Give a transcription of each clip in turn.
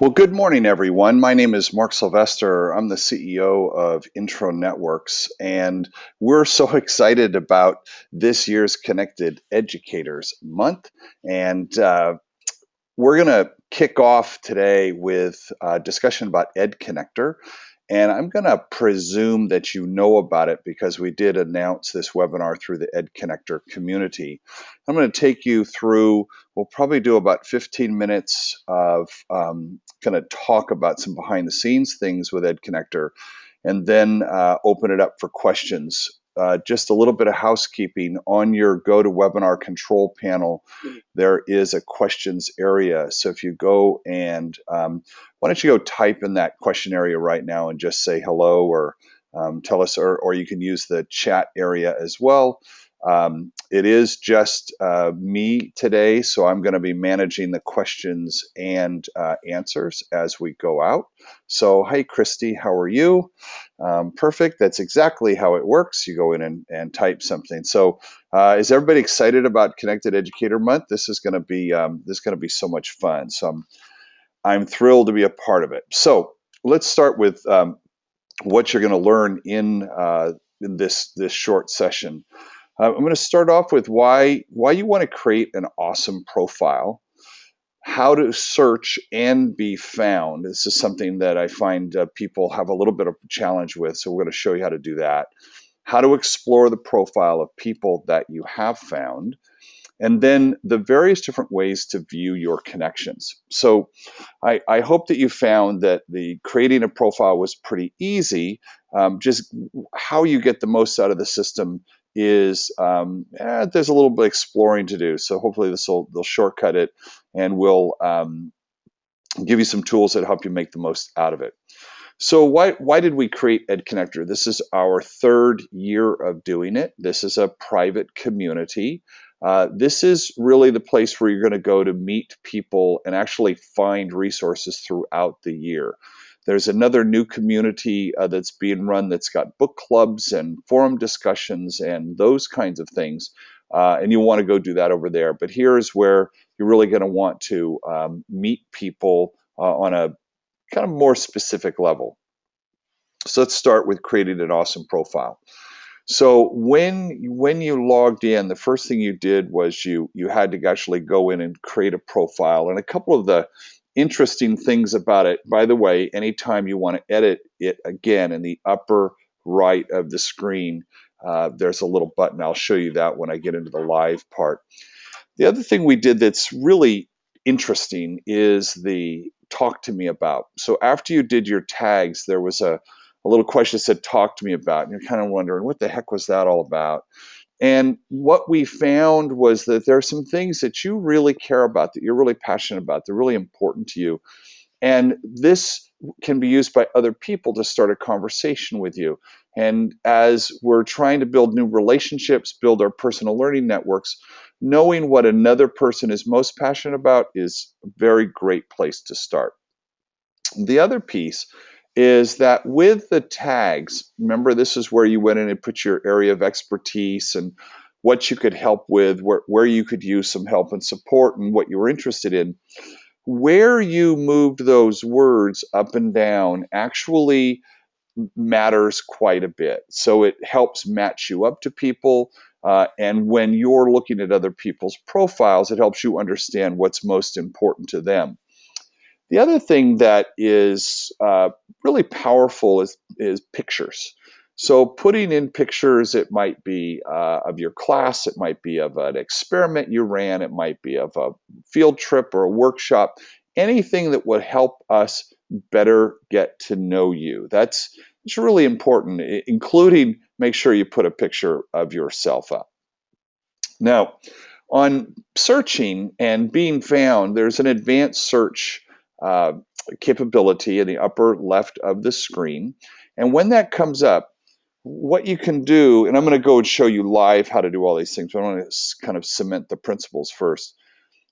Well, good morning, everyone. My name is Mark Sylvester. I'm the CEO of Intro Networks, and we're so excited about this year's Connected Educators Month. And uh, we're going to kick off today with a discussion about Ed Connector. And I'm going to presume that you know about it because we did announce this webinar through the Ed Connector community. I'm going to take you through, we'll probably do about 15 minutes of um, kind of talk about some behind the scenes things with Ed Connector and then uh, open it up for questions uh, just a little bit of housekeeping on your GoToWebinar control panel. There is a questions area. So if you go and um, why don't you go type in that question area right now and just say hello or um, tell us, or, or you can use the chat area as well. Um, it is just uh, me today, so I'm going to be managing the questions and uh, answers as we go out. So, hi, Christy, how are you? Um, perfect. That's exactly how it works. You go in and, and type something. So, uh, is everybody excited about Connected Educator Month? This is going to be um, this is going to be so much fun. So, I'm I'm thrilled to be a part of it. So, let's start with um, what you're going to learn in uh, in this this short session. Uh, I'm going to start off with why why you want to create an awesome profile, how to search and be found. This is something that I find uh, people have a little bit of a challenge with, so we're going to show you how to do that. How to explore the profile of people that you have found, and then the various different ways to view your connections. So I, I hope that you found that the creating a profile was pretty easy. Um, just how you get the most out of the system is um, eh, there's a little bit exploring to do. So hopefully this will they'll shortcut it and will um, give you some tools that help you make the most out of it. So why why did we create Ed Connector? This is our third year of doing it. This is a private community. Uh, this is really the place where you're going to go to meet people and actually find resources throughout the year. There's another new community uh, that's being run that's got book clubs and forum discussions and those kinds of things. Uh, and you want to go do that over there. But here's where you're really going to want to um, meet people uh, on a kind of more specific level. So let's start with creating an awesome profile. So when when you logged in, the first thing you did was you you had to actually go in and create a profile. And a couple of the interesting things about it. By the way, anytime you want to edit it again in the upper right of the screen, uh, there's a little button. I'll show you that when I get into the live part. The other thing we did that's really interesting is the talk to me about. So after you did your tags, there was a, a little question that said talk to me about. And you're kind of wondering what the heck was that all about? And what we found was that there are some things that you really care about, that you're really passionate about, they're really important to you. And this can be used by other people to start a conversation with you. And as we're trying to build new relationships, build our personal learning networks, knowing what another person is most passionate about is a very great place to start. The other piece is that with the tags, remember this is where you went in and put your area of expertise and what you could help with, where, where you could use some help and support and what you were interested in. Where you moved those words up and down actually matters quite a bit. So it helps match you up to people. Uh, and when you're looking at other people's profiles, it helps you understand what's most important to them. The other thing that is uh, really powerful is, is pictures. So putting in pictures, it might be uh, of your class, it might be of an experiment you ran, it might be of a field trip or a workshop, anything that would help us better get to know you. That's it's really important, including make sure you put a picture of yourself up. Now, on searching and being found, there's an advanced search uh, capability in the upper left of the screen. And when that comes up, what you can do, and I'm going to go and show you live how to do all these things, but I want to kind of cement the principles first.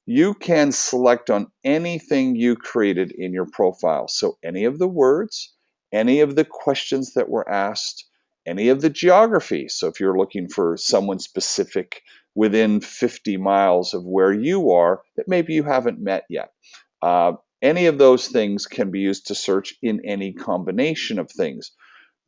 You can select on anything you created in your profile. So any of the words, any of the questions that were asked, any of the geography. So if you're looking for someone specific within 50 miles of where you are that maybe you haven't met yet, uh, Any of those things can be used to search in any combination of things,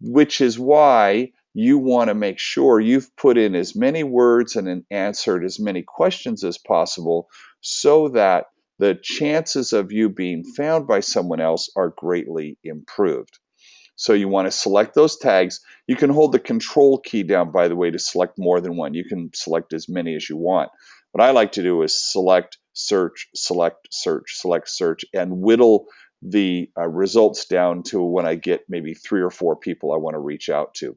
which is why you want to make sure you've put in as many words and answered as many questions as possible so that the chances of you being found by someone else are greatly improved. So you want to select those tags. You can hold the control key down, by the way, to select more than one. You can select as many as you want. What I like to do is select, search, select, search, select, search, and whittle the uh, results down to when I get maybe three or four people I want to reach out to.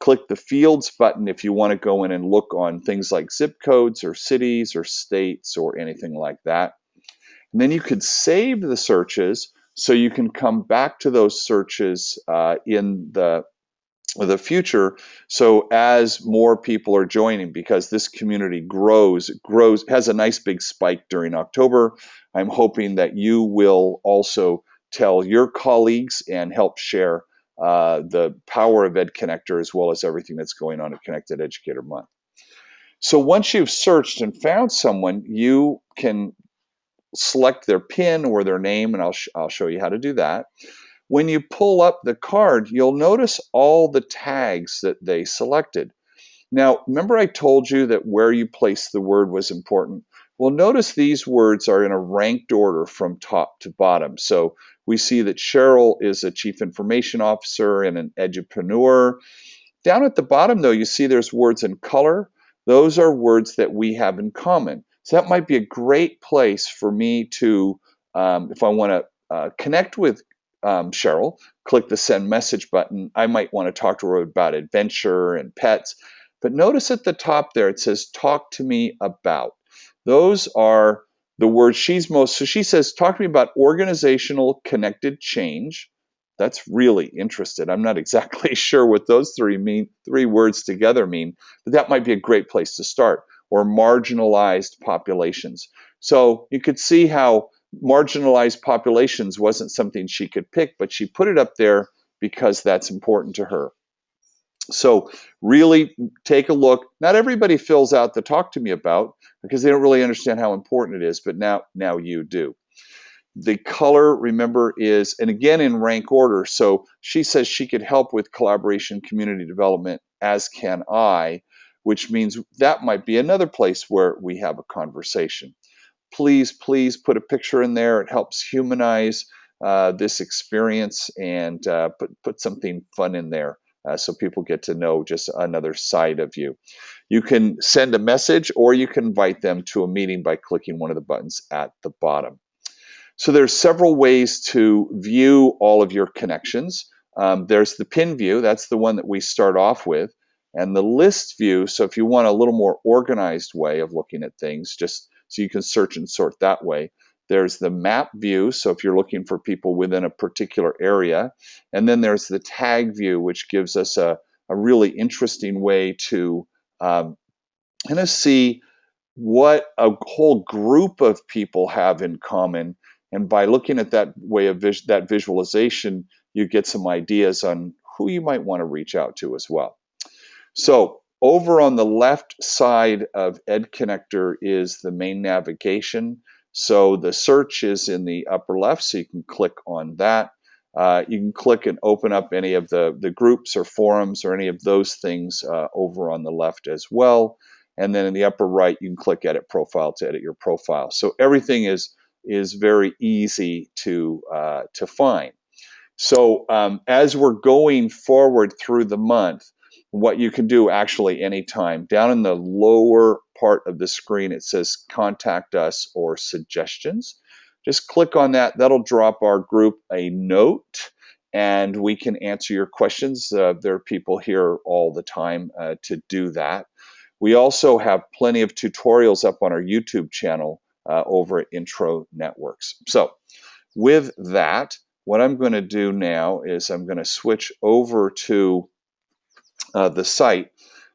Click the Fields button if you want to go in and look on things like zip codes or cities or states or anything like that. And then you could save the searches so you can come back to those searches uh, in the the future so as more people are joining because this community grows grows has a nice big spike during october i'm hoping that you will also tell your colleagues and help share uh, the power of ed connector as well as everything that's going on at connected educator month so once you've searched and found someone you can select their PIN or their name, and I'll, sh I'll show you how to do that. When you pull up the card, you'll notice all the tags that they selected. Now, remember I told you that where you place the word was important? Well, notice these words are in a ranked order from top to bottom. So we see that Cheryl is a chief information officer and an edupreneur. Down at the bottom, though, you see there's words in color. Those are words that we have in common. So that might be a great place for me to, um, if I want to uh, connect with um, Cheryl, click the send message button. I might want to talk to her about adventure and pets. But notice at the top there, it says talk to me about. Those are the words she's most, so she says, talk to me about organizational connected change. That's really interested. I'm not exactly sure what those three mean, three words together mean, but that might be a great place to start or marginalized populations. So you could see how marginalized populations wasn't something she could pick, but she put it up there because that's important to her. So really take a look. Not everybody fills out the talk to me about because they don't really understand how important it is, but now now you do. The color, remember, is, and again in rank order. So she says she could help with collaboration, community development, as can I which means that might be another place where we have a conversation. Please, please put a picture in there. It helps humanize uh, this experience and uh, put, put something fun in there. Uh, so people get to know just another side of you. You can send a message or you can invite them to a meeting by clicking one of the buttons at the bottom. So there's several ways to view all of your connections. Um, there's the pin view, that's the one that we start off with and the list view. So if you want a little more organized way of looking at things, just so you can search and sort that way. There's the map view, so if you're looking for people within a particular area. And then there's the tag view, which gives us a, a really interesting way to um, kind of see what a whole group of people have in common. And by looking at that way of vis that visualization, you get some ideas on who you might want to reach out to as well. So over on the left side of Ed Connector is the main navigation. So the search is in the upper left, so you can click on that. Uh, you can click and open up any of the, the groups or forums or any of those things uh, over on the left as well. And then in the upper right, you can click Edit Profile to edit your profile. So everything is is very easy to uh, to find. So um, as we're going forward through the month, what you can do actually anytime. Down in the lower part of the screen, it says contact us or suggestions. Just click on that. That'll drop our group a note and we can answer your questions. Uh, there are people here all the time uh, to do that. We also have plenty of tutorials up on our YouTube channel uh, over at Intro Networks. So with that, what I'm going to do now is I'm going to switch over to uh, the site.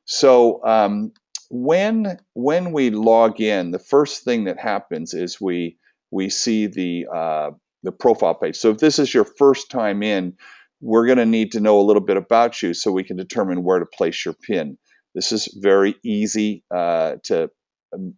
So um, when when we log in, the first thing that happens is we we see the uh, the profile page. So if this is your first time in, we're going to need to know a little bit about you so we can determine where to place your pin. This is very easy uh, to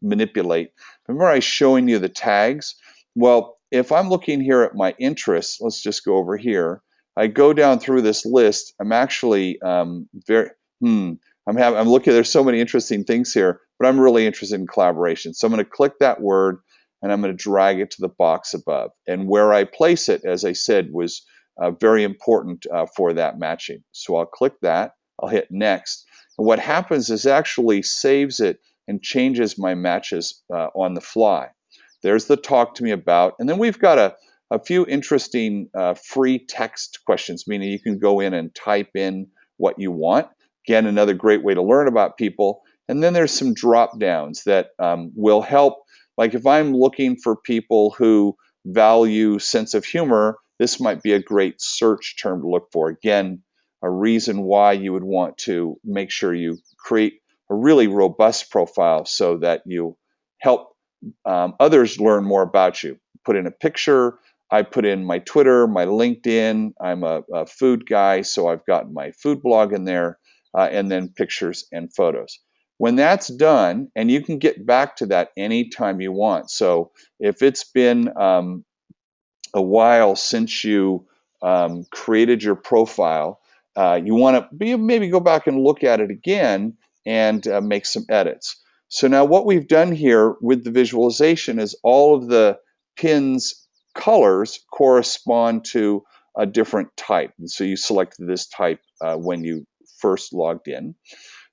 manipulate. Remember I showing you the tags? Well, if I'm looking here at my interests, let's just go over here. I go down through this list. I'm actually um, very, hmm, I'm I'm looking, there's so many interesting things here, but I'm really interested in collaboration. So I'm going to click that word and I'm going to drag it to the box above. And where I place it, as I said, was uh, very important uh, for that matching. So I'll click that, I'll hit next. And what happens is actually saves it and changes my matches uh, on the fly. There's the talk to me about. And then we've got a, a few interesting uh, free text questions, meaning you can go in and type in what you want. Again, another great way to learn about people. And then there's some drop downs that um, will help. Like if I'm looking for people who value sense of humor, this might be a great search term to look for. Again, a reason why you would want to make sure you create a really robust profile so that you help um, others learn more about you. Put in a picture. I put in my Twitter, my LinkedIn. I'm a, a food guy, so I've got my food blog in there, uh, and then pictures and photos. When that's done, and you can get back to that anytime you want. So if it's been um, a while since you um, created your profile, uh, you want to maybe go back and look at it again and uh, make some edits. So now what we've done here with the visualization is all of the pins colors correspond to a different type. And so you selected this type uh, when you first logged in.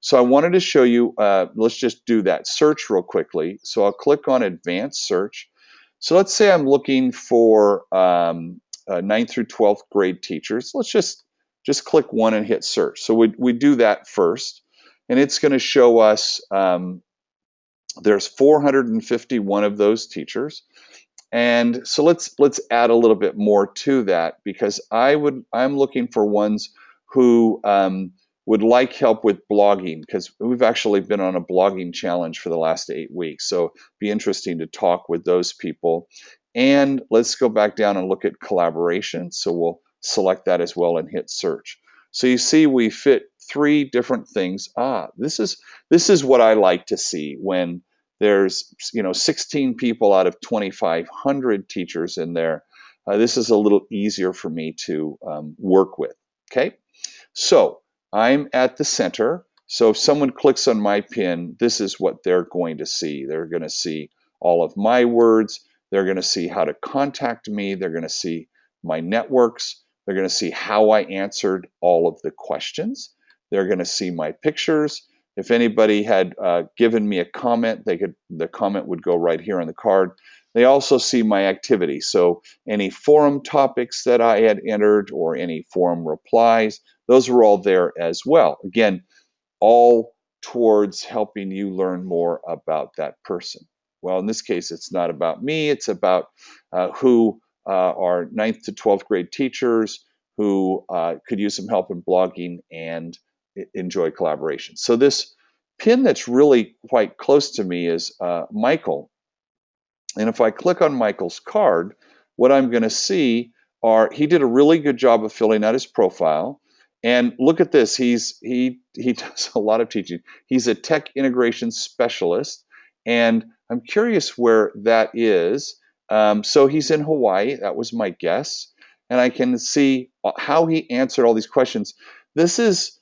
So I wanted to show you, uh, let's just do that search real quickly. So I'll click on advanced search. So let's say I'm looking for um, uh, 9th through 12th grade teachers. Let's just, just click one and hit search. So we, we do that first. And it's going to show us um, there's 451 of those teachers. And so let's let's add a little bit more to that because I would I'm looking for ones who um, would like help with blogging because we've actually been on a blogging challenge for the last eight weeks. So be interesting to talk with those people. And let's go back down and look at collaboration. So we'll select that as well and hit search. So you see we fit three different things. Ah, this is this is what I like to see when there's you know 16 people out of 2,500 teachers in there. Uh, this is a little easier for me to um, work with. Okay, so I'm at the center. So if someone clicks on my pin, this is what they're going to see. They're going to see all of my words. They're going to see how to contact me. They're going to see my networks. They're going to see how I answered all of the questions. They're going to see my pictures. If anybody had uh, given me a comment, they could the comment would go right here on the card. They also see my activity. So any forum topics that I had entered or any forum replies, those are all there as well. Again, all towards helping you learn more about that person. Well, in this case, it's not about me. It's about uh, who uh, are 9th to 12th grade teachers who uh, could use some help in blogging and enjoy collaboration. So this pin that's really quite close to me is uh, Michael. And if I click on Michael's card, what I'm going to see are he did a really good job of filling out his profile. And look at this. He's he he does a lot of teaching. He's a tech integration specialist, and I'm curious where that is. Um, so he's in Hawaii. That was my guess, and I can see how he answered all these questions. This is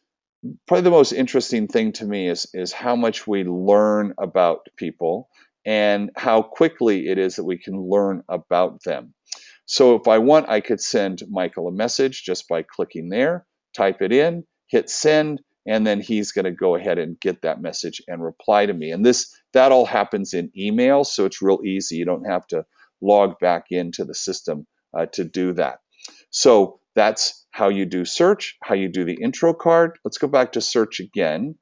probably the most interesting thing to me is is how much we learn about people and how quickly it is that we can learn about them. So if I want, I could send Michael a message just by clicking there, type it in, hit send, and then he's going to go ahead and get that message and reply to me. And this that all happens in email, so it's real easy. You don't have to log back into the system uh, to do that. So that's how you do search, how you do the intro card. Let's go back to search again.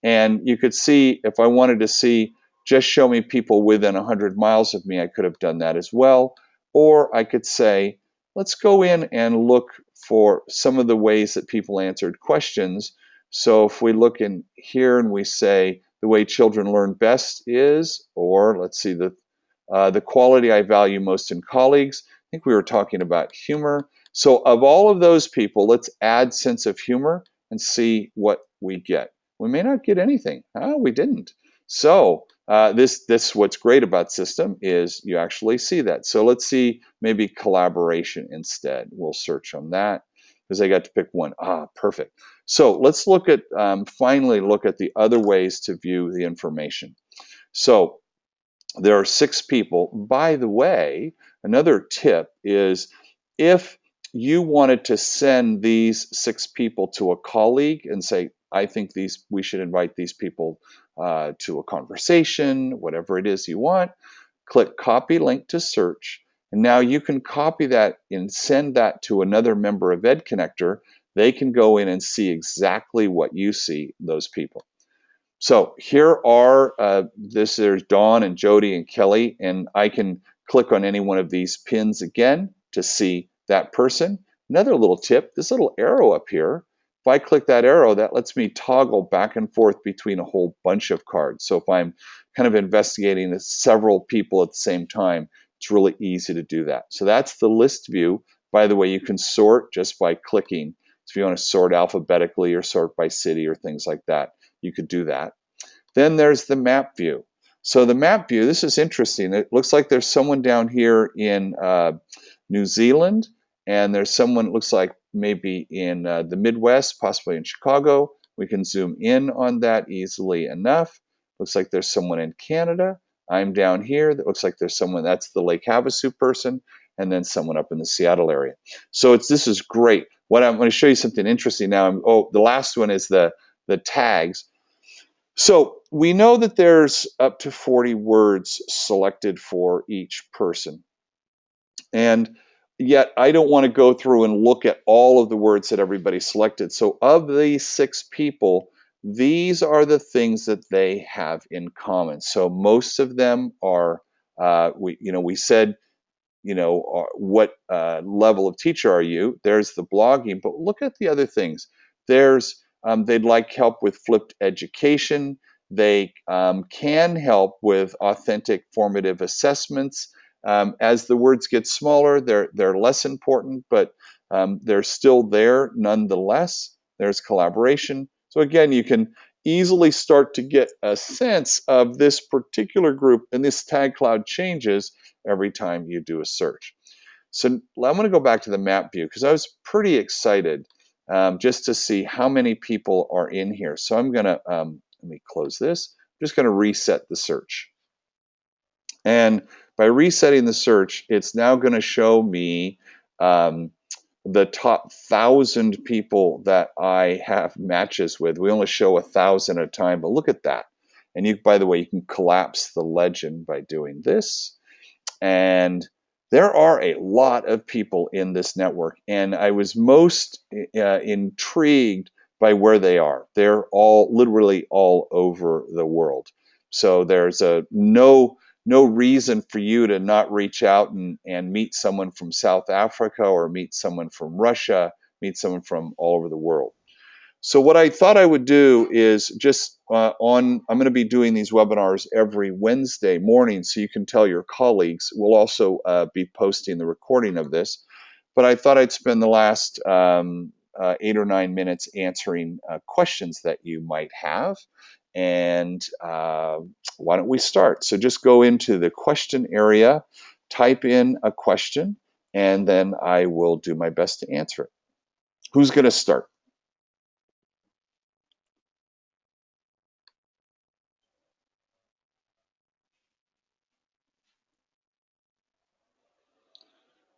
And you could see if I wanted to see just show me people within 100 miles of me, I could have done that as well. Or I could say, let's go in and look for some of the ways that people answered questions. So if we look in here and we say the way children learn best is, or let's see, the, uh, the quality I value most in colleagues. I think we were talking about humor. So of all of those people, let's add sense of humor and see what we get. We may not get anything. Oh, we didn't. So uh, this this what's great about system is you actually see that. So let's see maybe collaboration instead. We'll search on that because I got to pick one. Ah, perfect. So let's look at um, finally look at the other ways to view the information. So there are six people. By the way, another tip is if you wanted to send these six people to a colleague and say, I think these we should invite these people uh, to a conversation, whatever it is you want. Click copy link to search. And now you can copy that and send that to another member of EdConnector. They can go in and see exactly what you see, those people. So here are, uh, this there's Dawn and Jody and Kelly, and I can click on any one of these pins again to see that person. Another little tip, this little arrow up here if I click that arrow, that lets me toggle back and forth between a whole bunch of cards. So if I'm kind of investigating several people at the same time, it's really easy to do that. So that's the list view. By the way, you can sort just by clicking. So if you want to sort alphabetically or sort by city or things like that, you could do that. Then there's the map view. So the map view, this is interesting. It looks like there's someone down here in uh, New Zealand, and there's someone, looks like maybe in uh, the Midwest, possibly in Chicago. We can zoom in on that easily enough. Looks like there's someone in Canada. I'm down here. That looks like there's someone, that's the Lake Havasu person, and then someone up in the Seattle area. So it's this is great. What I'm going to show you something interesting now. I'm, oh, the last one is the, the tags. So we know that there's up to 40 words selected for each person. And yet I don't want to go through and look at all of the words that everybody selected. So of these six people, these are the things that they have in common. So most of them are, uh, we, you know, we said, you know, uh, what uh, level of teacher are you? There's the blogging, but look at the other things. There's, um, they'd like help with flipped education. They um, can help with authentic formative assessments. Um, as the words get smaller, they're, they're less important, but um, they're still there nonetheless. There's collaboration. So again, you can easily start to get a sense of this particular group and this tag cloud changes every time you do a search. So I'm going to go back to the map view because I was pretty excited um, just to see how many people are in here. So I'm going to, um, let me close this. I'm just going to reset the search. And by resetting the search, it's now going to show me um, the top thousand people that I have matches with. We only show a thousand at a time, but look at that. And you, by the way, you can collapse the legend by doing this. And there are a lot of people in this network, and I was most uh, intrigued by where they are. They're all literally all over the world. So there's a no no reason for you to not reach out and, and meet someone from South Africa or meet someone from Russia, meet someone from all over the world. So what I thought I would do is just uh, on, I'm going to be doing these webinars every Wednesday morning so you can tell your colleagues. We'll also uh, be posting the recording of this. But I thought I'd spend the last um, uh, eight or nine minutes answering uh, questions that you might have. And uh, why don't we start? So just go into the question area, type in a question, and then I will do my best to answer it. Who's going to start?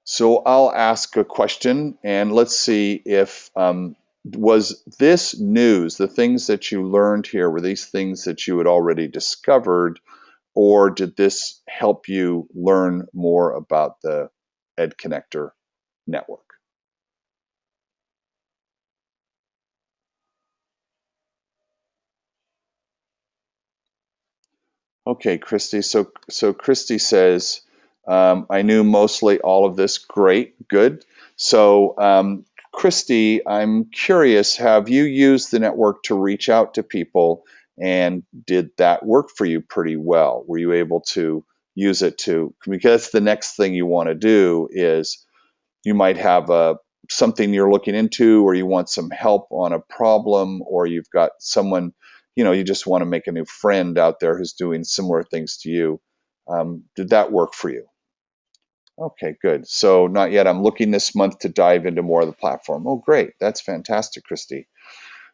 So I'll ask a question and let's see if um, was this news, the things that you learned here, were these things that you had already discovered, or did this help you learn more about the Ed Connector network? Okay, Christy. So, so Christy says, um, I knew mostly all of this. Great, good. So, um, Christy, I'm curious, have you used the network to reach out to people and did that work for you pretty well? Were you able to use it to, because the next thing you want to do is you might have a, something you're looking into or you want some help on a problem or you've got someone you know, you just want to make a new friend out there who's doing similar things to you. Um, did that work for you? Okay, good. So not yet. I'm looking this month to dive into more of the platform. Oh, great. That's fantastic, Christy.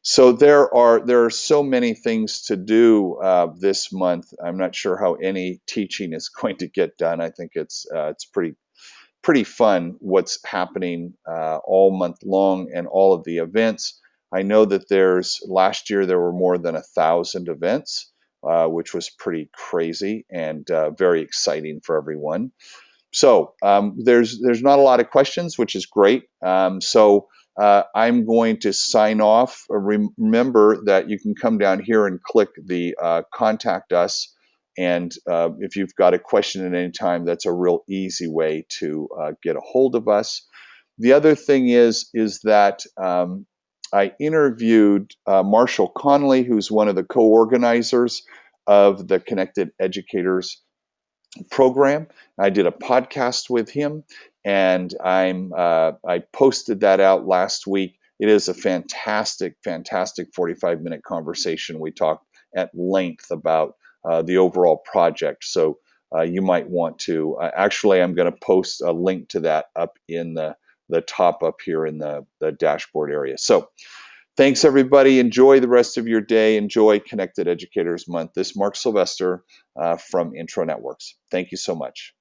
So there are there are so many things to do uh, this month. I'm not sure how any teaching is going to get done. I think it's uh, it's pretty pretty fun what's happening uh, all month long and all of the events. I know that there's last year there were more than a thousand events, uh, which was pretty crazy and uh, very exciting for everyone. So um, there's there's not a lot of questions, which is great. Um, so uh, I'm going to sign off. Remember that you can come down here and click the uh, contact us. And uh, if you've got a question at any time, that's a real easy way to uh, get a hold of us. The other thing is, is that um, I interviewed uh, Marshall Connolly, who's one of the co-organizers of the Connected Educators program. I did a podcast with him, and I'm uh, I posted that out last week. It is a fantastic, fantastic 45 minute conversation. We talked at length about uh, the overall project. So uh, you might want to. Uh, actually, I'm going to post a link to that up in the the top up here in the the dashboard area. So. Thanks, everybody. Enjoy the rest of your day. Enjoy Connected Educators Month. This is Mark Sylvester uh, from Intro Networks. Thank you so much.